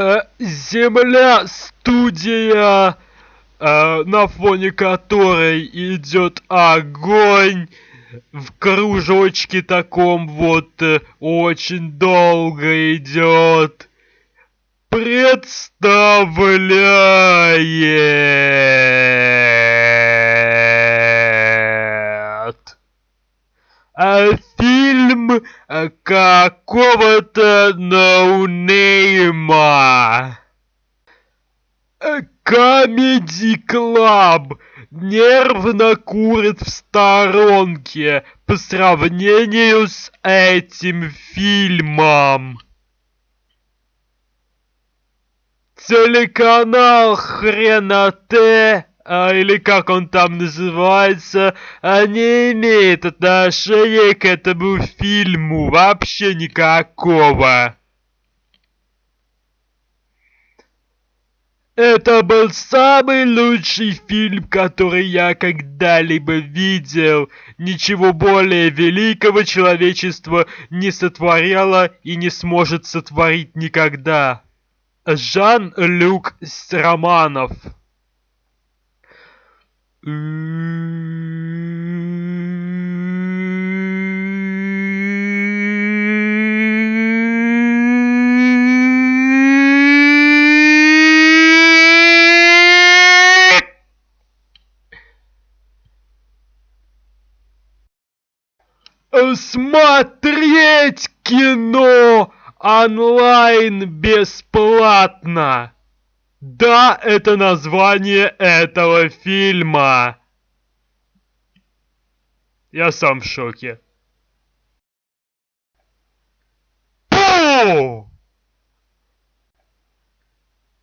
Э, Земля студия, э, на фоне которой идет огонь в кружочке таком вот э, очень долго идет. Представляет а, фильм какого-то ноунейма. Comedy Club нервно курит в сторонке по сравнению с этим фильмом. Телеканал Хрена Т, а, или как он там называется, а, не имеет отношения к этому фильму вообще никакого. Это был самый лучший фильм, который я когда-либо видел. Ничего более великого человечество не сотворяло и не сможет сотворить никогда. Жан-Люк Романов Смотреть кино онлайн бесплатно. Да, это название этого фильма. Я сам в шоке. Пу!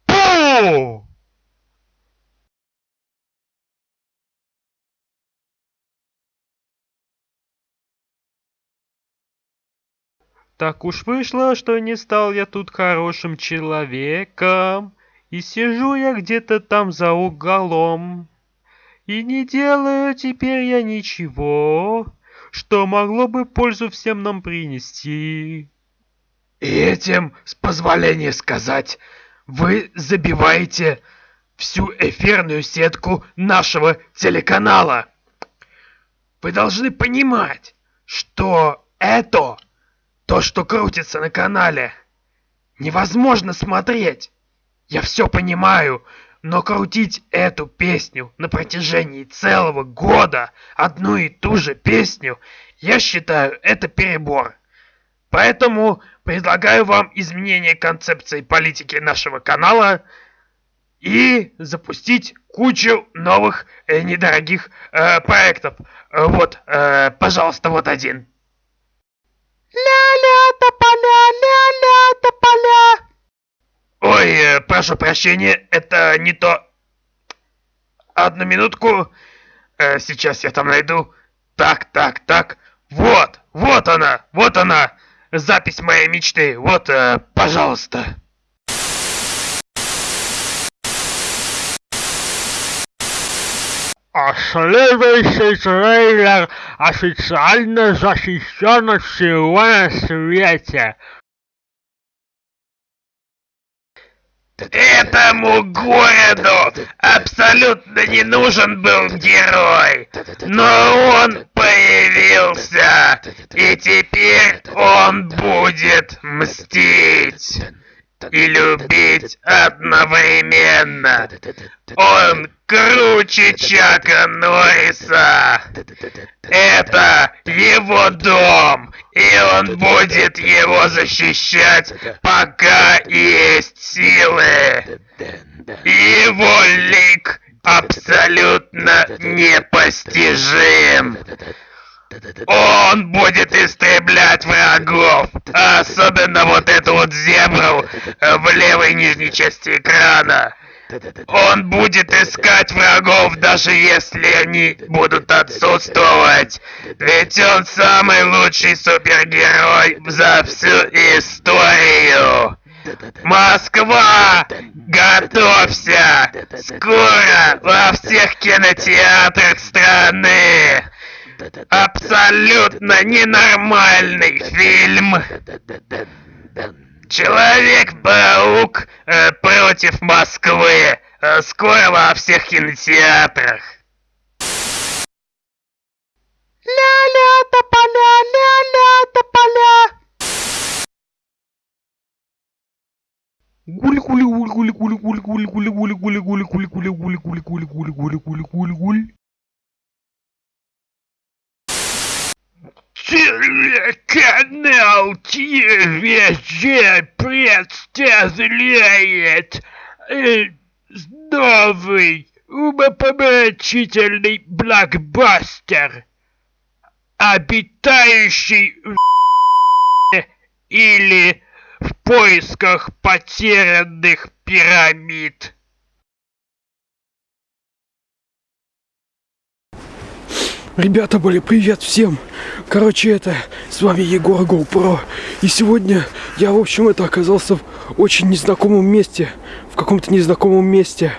Пу! Так уж вышло, что не стал я тут хорошим человеком, и сижу я где-то там за углом, и не делаю теперь я ничего, что могло бы пользу всем нам принести. И этим, с позволения сказать, вы забиваете всю эфирную сетку нашего телеканала. Вы должны понимать, что это то, что крутится на канале, невозможно смотреть. Я все понимаю, но крутить эту песню на протяжении целого года, одну и ту же песню, я считаю, это перебор. Поэтому предлагаю вам изменение концепции политики нашего канала и запустить кучу новых э, недорогих э, проектов. Вот, э, пожалуйста, вот один. Ля-ля, Ой, э, прошу прощения, это не то. Одну минутку. Э, сейчас я там найду. Так, так, так. Вот, вот она, вот она. Запись моей мечты. Вот, э, пожалуйста. А следующий трейлер официально защищен всего на свете. Этому городу абсолютно не нужен был герой, но он появился, и теперь он будет мстить и любить одновременно. Он круче Чака Норриса. Это его дом, и он будет его защищать, пока есть силы. Его лик абсолютно непостижим. Он будет истреблять врагов, особенно вот эту вот зебру в левой нижней части экрана. Он будет искать врагов, даже если они будут отсутствовать. Ведь он самый лучший супергерой за всю историю. Москва! Готовься! Скоро во всех кинотеатрах страны! Абсолютно ненормальный фильм! Человек-паук э, против Москвы. Э, скоро во всех кинотеатрах. Ля-ля, тополя, ля-ля, тополя. Гуль Телеканал ТВЖ представляет э, новый умопомрачительный блокбастер, обитающий в или в поисках потерянных пирамид. Ребята, были привет всем! Короче, это, с вами Егор GoPro. И сегодня я, в общем, это оказался в очень незнакомом месте. В каком-то незнакомом месте.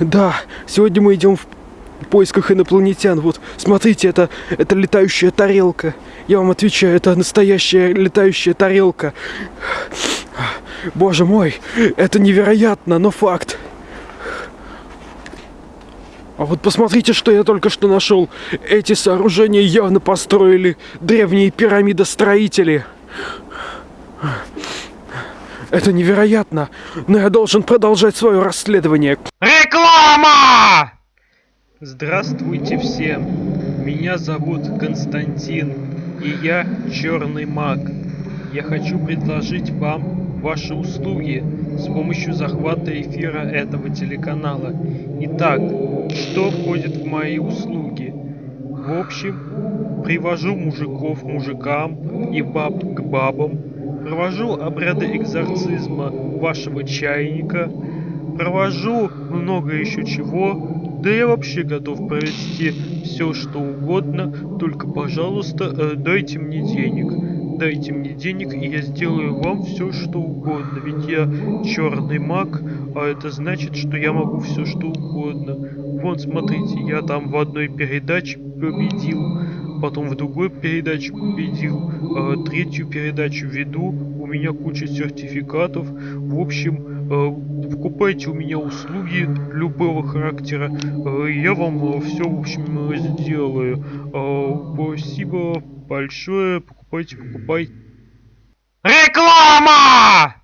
Да, сегодня мы идем в поисках инопланетян. Вот, смотрите, это, это летающая тарелка. Я вам отвечаю, это настоящая летающая тарелка. Боже мой, это невероятно, но факт. А вот посмотрите, что я только что нашел. Эти сооружения явно построили древние пирамидостроители. Это невероятно, но я должен продолжать свое расследование. Реклама! Здравствуйте всем! Меня зовут Константин, и я Черный Маг. Я хочу предложить вам ваши услуги с помощью захвата эфира этого телеканала. Итак, что входит в мои услуги? В общем, привожу мужиков мужикам и баб к бабам, провожу обряды экзорцизма вашего чайника, провожу много еще чего, да я вообще готов провести все что угодно, только, пожалуйста, э, дайте мне денег. Дайте мне денег, и я сделаю вам все что угодно. Ведь я черный маг, а это значит, что я могу все что угодно. Вон, смотрите, я там в одной передаче победил, потом в другой передаче победил, а третью передачу веду, у меня куча сертификатов. В общем, э, покупайте у меня услуги любого характера, э, я вам все, в общем, сделаю. Э, спасибо большое, покупайте, покупайте. Реклама!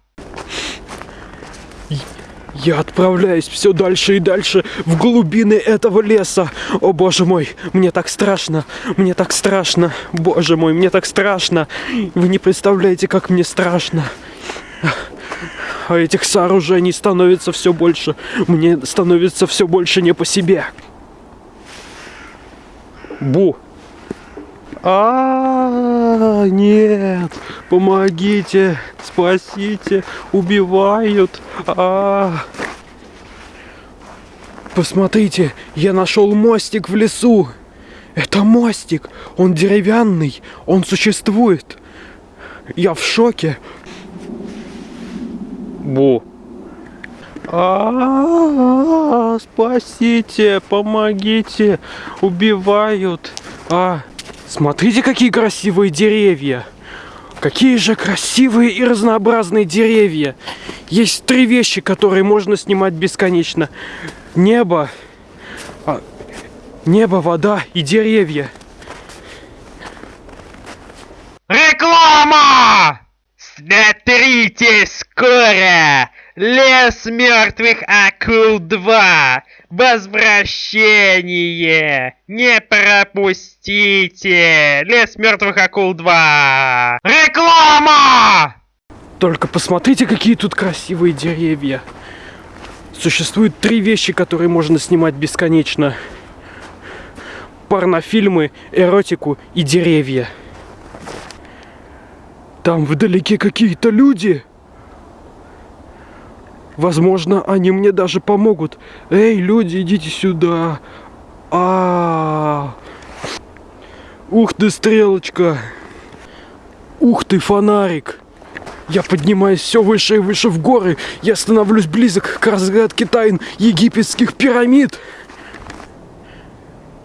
Я отправляюсь все дальше и дальше в глубины этого леса. О боже мой, мне так страшно, мне так страшно, боже мой, мне так страшно. Вы не представляете, как мне страшно. А этих сооружений становится все больше. Мне становится все больше не по себе. Бу. А, нет, помогите, спасите, убивают. А. Посмотрите, я нашел мостик в лесу. Это мостик, он деревянный, он существует. Я в шоке. Бу. А, спасите, помогите, убивают. А, Смотрите, какие красивые деревья! Какие же красивые и разнообразные деревья! Есть три вещи, которые можно снимать бесконечно. Небо, а, небо, вода и деревья. Реклама! Смотрите скоро! Лес мертвых акул 2! Возвращение! Не пропустите! Лес мертвых акул 2! Реклама! Только посмотрите, какие тут красивые деревья. Существует три вещи, которые можно снимать бесконечно. Порнофильмы, эротику и деревья. Там вдалеке какие-то люди. Возможно, они мне даже помогут. Эй, люди, идите сюда. А, -а, -а. Ух ты, стрелочка. Ух ты, фонарик. Я поднимаюсь все выше и выше в горы. Я становлюсь близок к разгадке тайн египетских пирамид.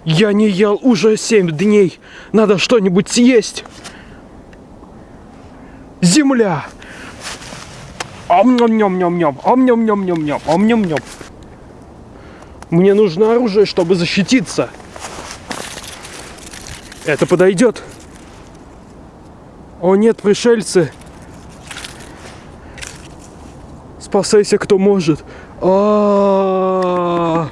Я не ел уже семь дней. Надо что-нибудь съесть. Земля. Ом-ням-ням-ням-ням, ом-ням-ням-ням-ням, ом-ням-ням. Мне нужно оружие, чтобы защититься. Это подойдет. О нет, пришельцы. Спасайся, кто может. А-а-а.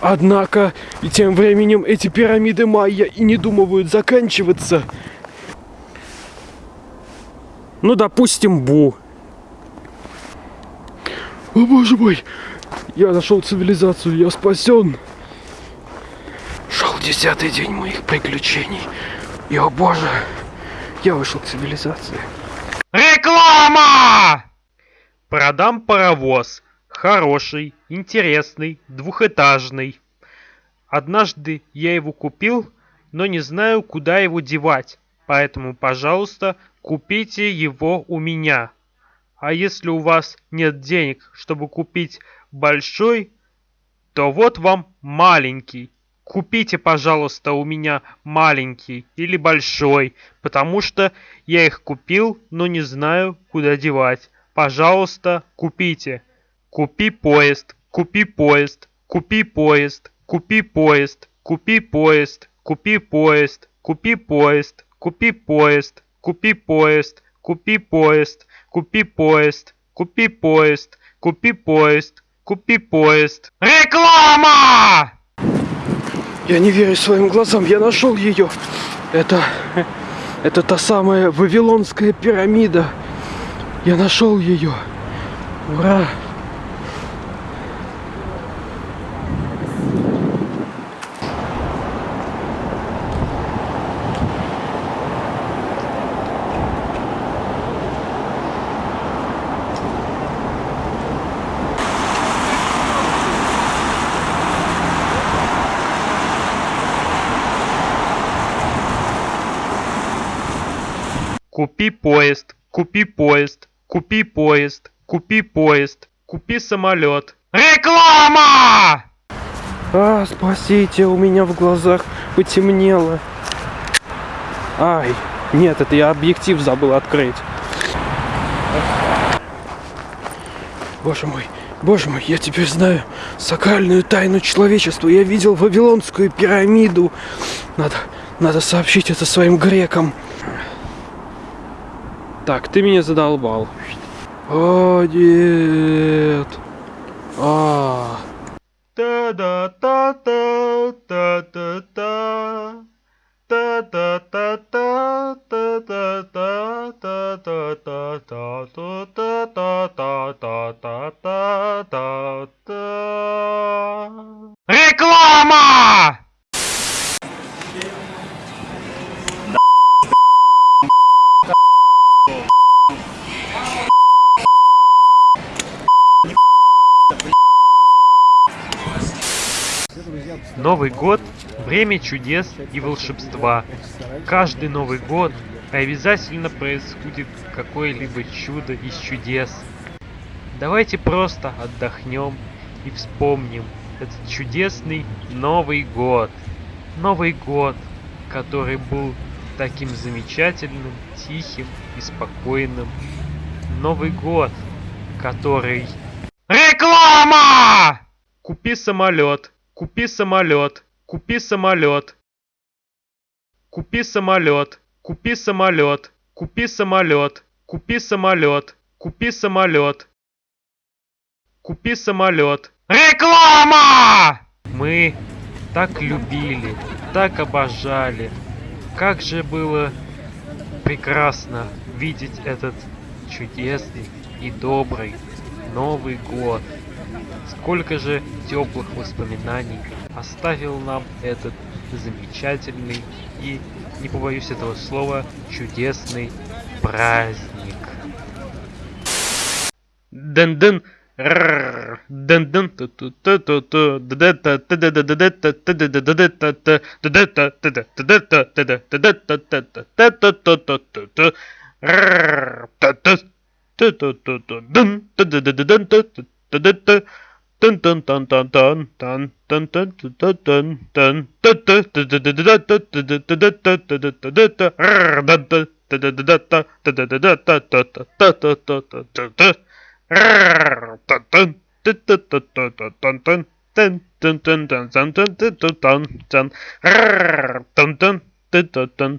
Однако, и тем временем эти пирамиды майя и не думают заканчиваться. Ну, допустим, Бу. О боже мой! Я нашел цивилизацию, я спасен. Шел десятый день моих приключений. И, о боже, я вышел к цивилизации. Реклама! Продам паровоз. Хороший, интересный, двухэтажный. Однажды я его купил, но не знаю, куда его девать. Поэтому, пожалуйста, купите его у меня. А если у вас нет денег, чтобы купить большой, то вот вам маленький. Купите, пожалуйста, у меня маленький или большой, потому что я их купил, но не знаю, куда девать. Пожалуйста, купите. Купи поезд, купи поезд, купи поезд, купи поезд, купи поезд, купи поезд, купи поезд, купи поезд, купи поезд, купи поезд, купи поезд, купи поезд, купи поезд, купи поезд. Реклама! Я не верю своим глазам, я нашел ее. Это, это та самая Вавилонская пирамида. Я нашел ее. Ура! Купи поезд, купи поезд, купи поезд, купи поезд, купи самолет. Реклама! А, спасите, у меня в глазах потемнело. Ай, нет, это я объектив забыл открыть. Боже мой, боже мой, я теперь знаю сакральную тайну человечества. Я видел Вавилонскую пирамиду. Надо, надо сообщить это своим грекам. Так, ты меня задолбал. О, нет. А, Та-да-та-та, та-та-та. Та-та-та-та, та-та-та, та-та-та-та, та-та-та-та-та-та-та-та. Реклама! Новый год – время чудес и волшебства. Каждый Новый год обязательно происходит какое-либо чудо из чудес. Давайте просто отдохнем и вспомним этот чудесный Новый год. Новый год, который был таким замечательным, тихим и спокойным. Новый год, который... Реклама! Купи самолет, купи самолет, купи самолет. Купи самолет, купи самолет, купи самолет, купи самолет, купи самолет. Купи самолет. Реклама! Мы так любили, так обожали. Как же было прекрасно видеть этот чудесный и добрый Новый год. Сколько же теплых воспоминаний оставил нам этот замечательный и, не побоюсь этого слова, чудесный праздник. Дын-дын. Рррр. dun dun dun dun dun dun dun dun dun dun dun dun dun dun dun dun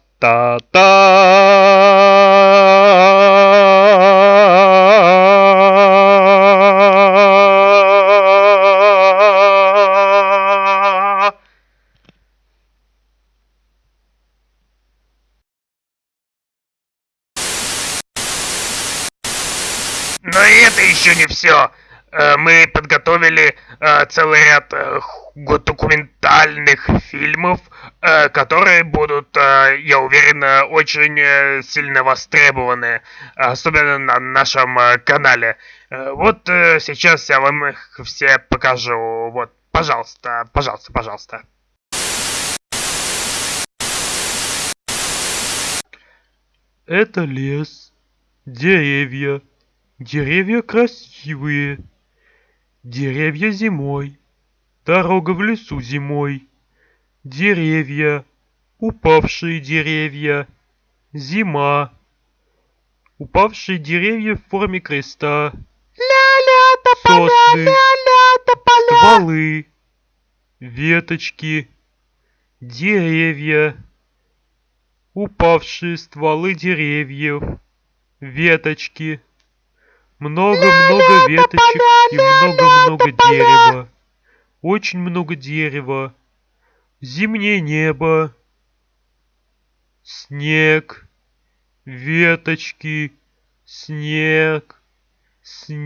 Та-та! Но ну это еще не все! Мы подготовили э, целый ряд э, документальных фильмов, э, которые будут, э, я уверен, э, очень э, сильно востребованы, особенно на нашем э, канале. Э, Вот э, сейчас я вам их все покажу. Вот, пожалуйста, пожалуйста, пожалуйста. Это лес, деревья. Деревья красивые. Деревья зимой. Дорога в лесу зимой. Деревья. Упавшие деревья. Зима. Упавшие деревья в форме креста. Ля-ля, тополя, Сосны. ля-ля, тополя. Стволы. Веточки. Деревья. Упавшие стволы деревьев. Веточки. Много-много веточек и много-много дерева. Очень много дерева. Зимнее небо. Снег. Веточки. Снег. Снег.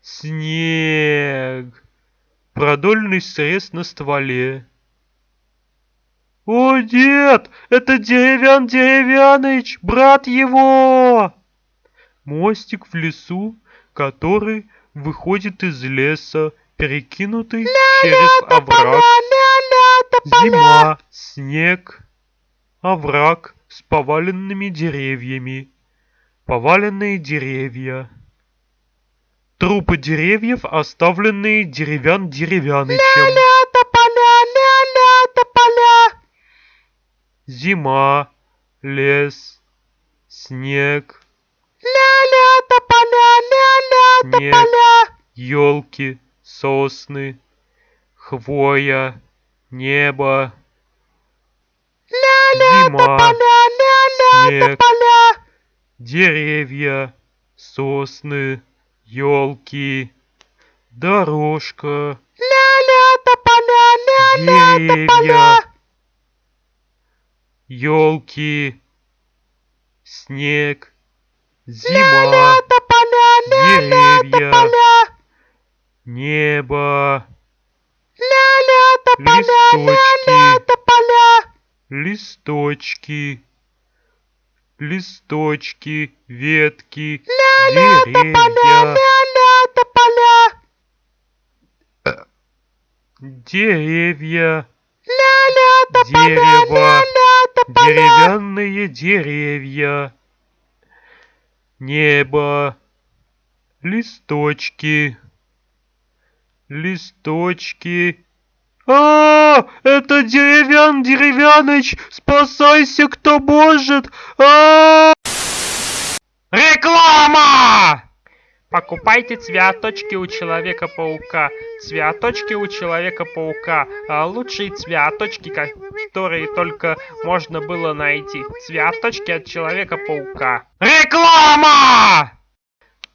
Снег. Продольный срез на стволе. О, дед, это Деревян Деревяныч, брат его! Мостик в лесу, который выходит из леса, перекинутый через овраг. Зима, снег, овраг с поваленными деревьями. Поваленные деревья. Трупы деревьев, оставленные деревян деревянычем. Зима, лес, снег, Ля-ля, тополя, ля-ля, тополя. елки, сосны, хвоя, небо, Ля-ля, тополя, ля-ля, тополя. деревья, сосны, елки, дорожка, Ля-ля, тополя, ля-ля, тополя. елки, снег, зима, Ля-ля, тополя, ля-ля, тополя. небо, Ля-ля, тополя, Листочки. ля-ля, тополя. листочки, листочки, ветки, Ля-ля, тополя, деревья, ля-ля, тополя. деревья, Ля-ля, тополя, ля-ля, тополя. деревянные деревья, небо, листочки, листочки. А, это деревян, деревяныч, спасайся, кто может. А! Реклама! Покупайте цветочки у Человека-паука. Цветочки у Человека-паука. А лучшие цветочки, которые только можно было найти. Цветочки от Человека-паука. Реклама!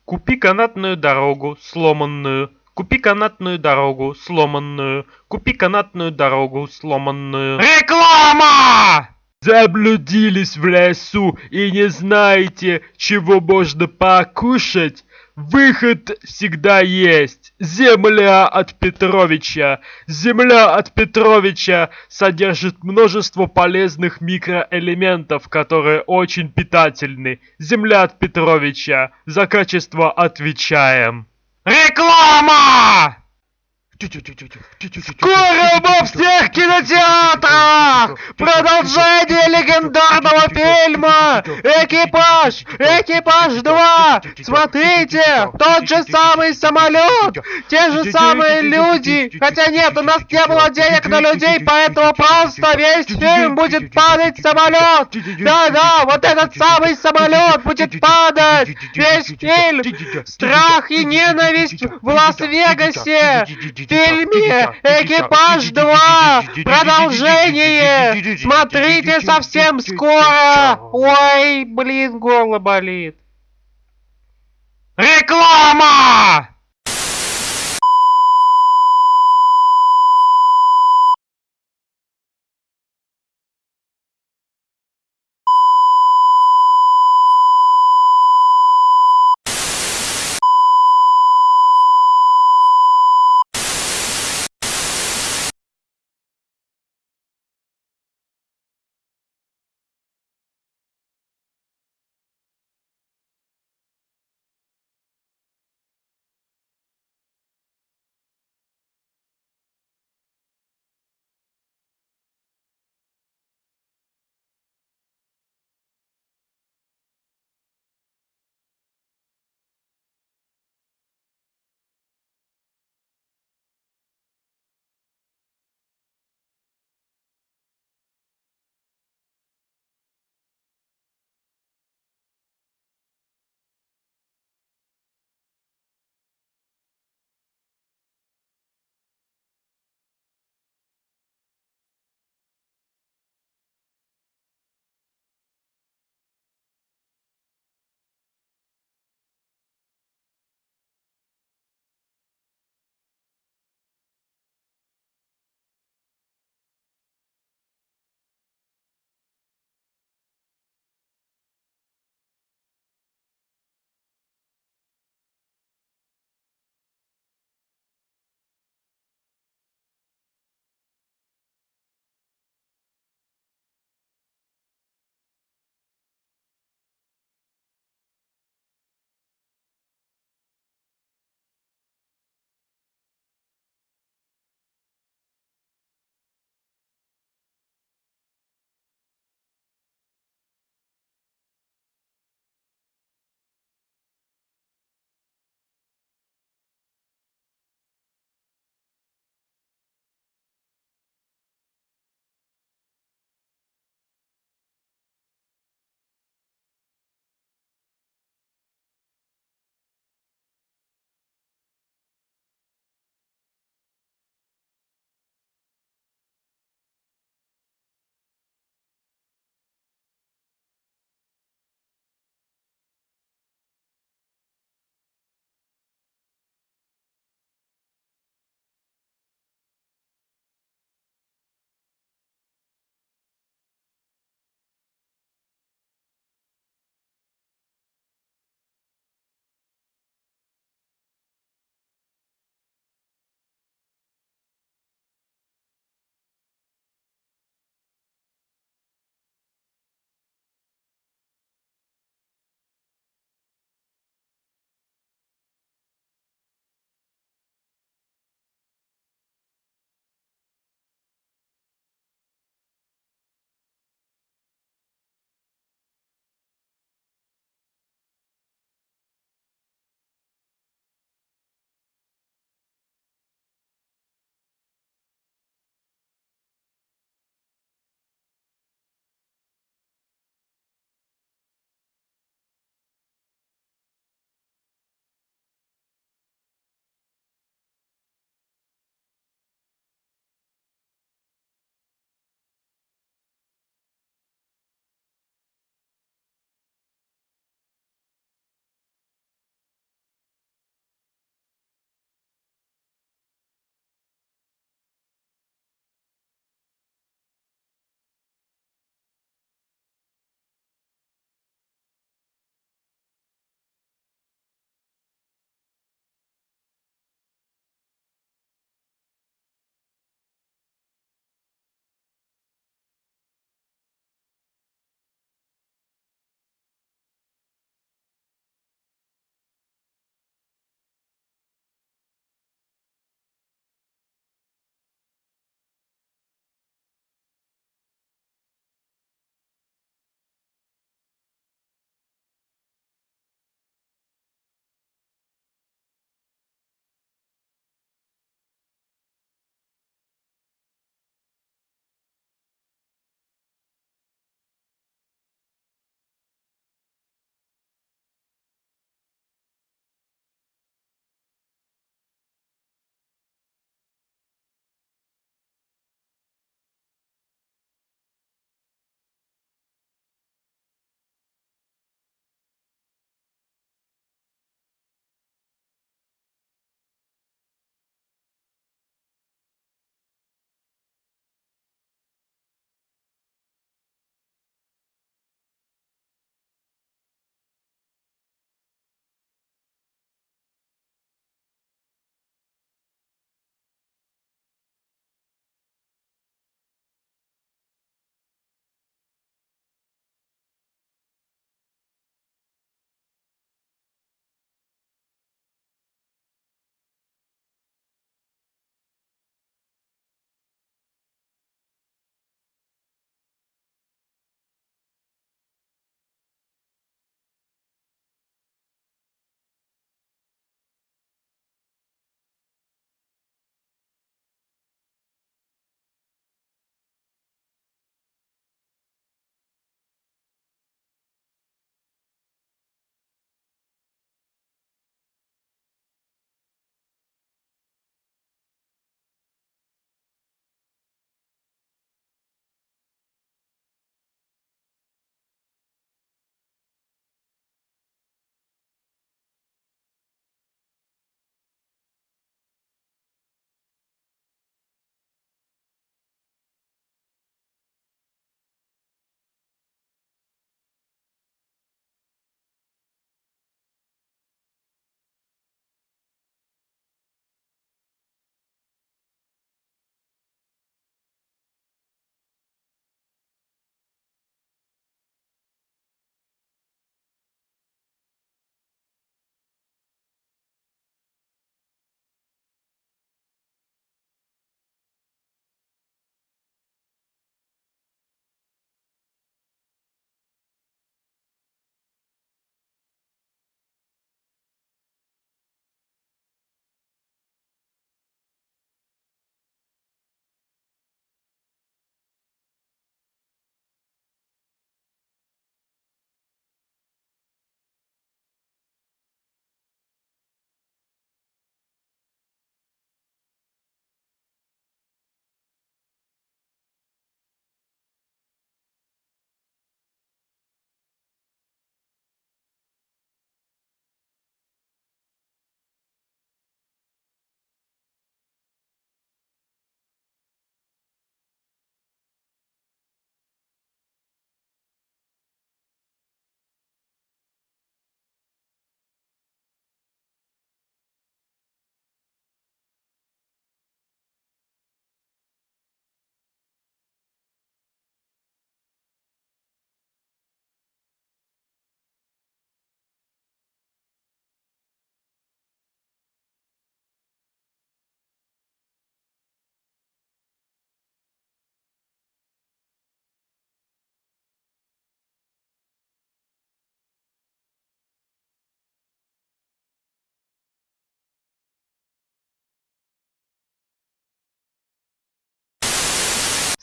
Купи канатную дорогу, сломанную. Купи канатную дорогу, сломанную. Купи канатную дорогу, сломанную. Реклама! Заблудились в лесу и не знаете, чего можно покушать? Выход всегда есть. Земля от Петровича. Земля от Петровича содержит множество полезных микроэлементов, которые очень питательны. Земля от Петровича. За качество отвечаем. Реклама! Скоро во всех кинотеатрах! Продолжение легендарного фильма! Экипаж! Экипаж 2! Смотрите! Тот же самый самолет! Те же самые люди! Хотя нет, у нас не было денег на людей, поэтому просто весь фильм будет падать самолет! Да-да, вот этот самый самолет будет падать! Весь фильм! Страх и ненависть в Лас-Вегасе! В «Экипаж 2» продолжение! Смотрите совсем скоро! Ой, блин, горло болит. Реклама!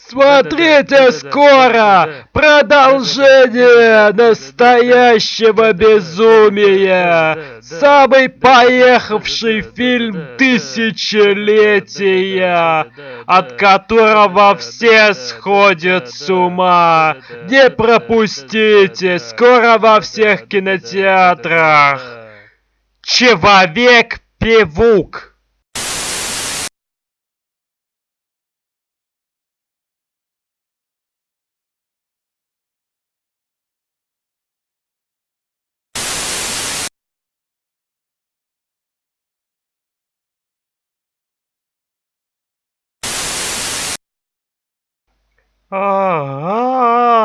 Смотрите скоро продолжение настоящего безумия. Самый поехавший фильм тысячелетия, от которого все сходят с ума. Не пропустите, скоро во всех кинотеатрах. Человек-певук. Oh.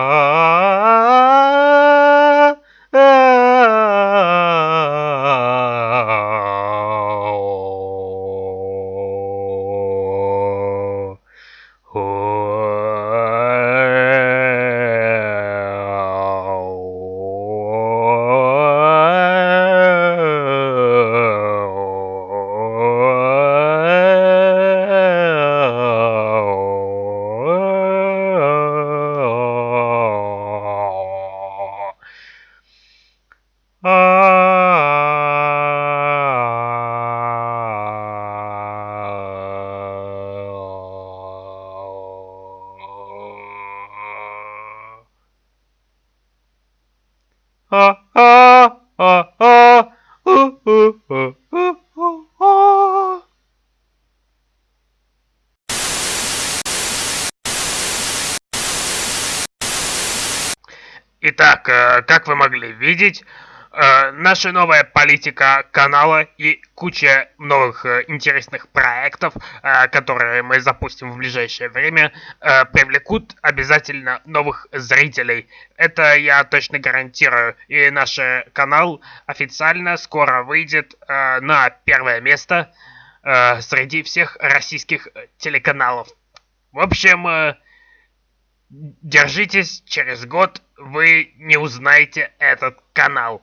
Итак, видеть, э, наша новая политика канала и куча новых э, интересных проектов, э, которые мы запустим в ближайшее время, э, привлекут обязательно новых зрителей. Это я точно гарантирую. И наш э, канал официально скоро выйдет э, на первое место э, среди всех российских э, телеканалов. В общем, э, держитесь, через год вы не узнаете этот канал.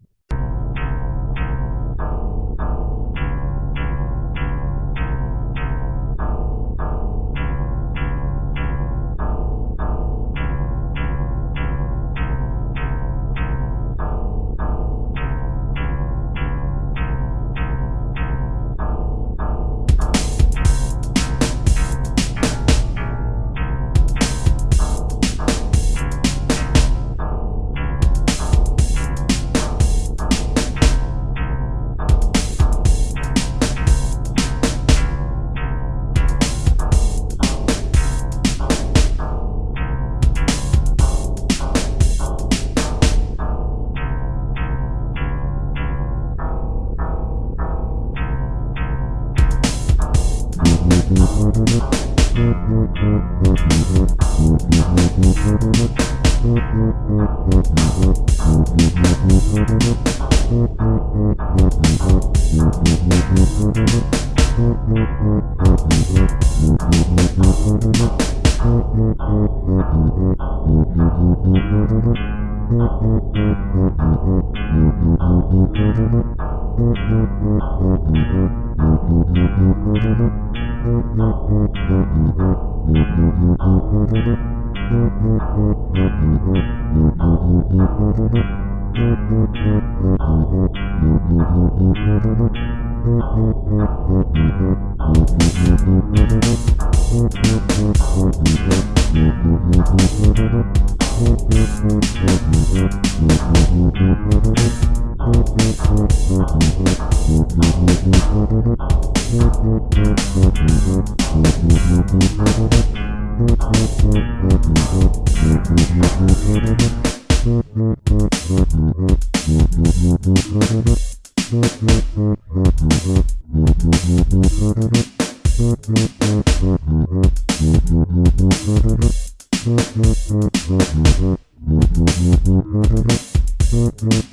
Thank you.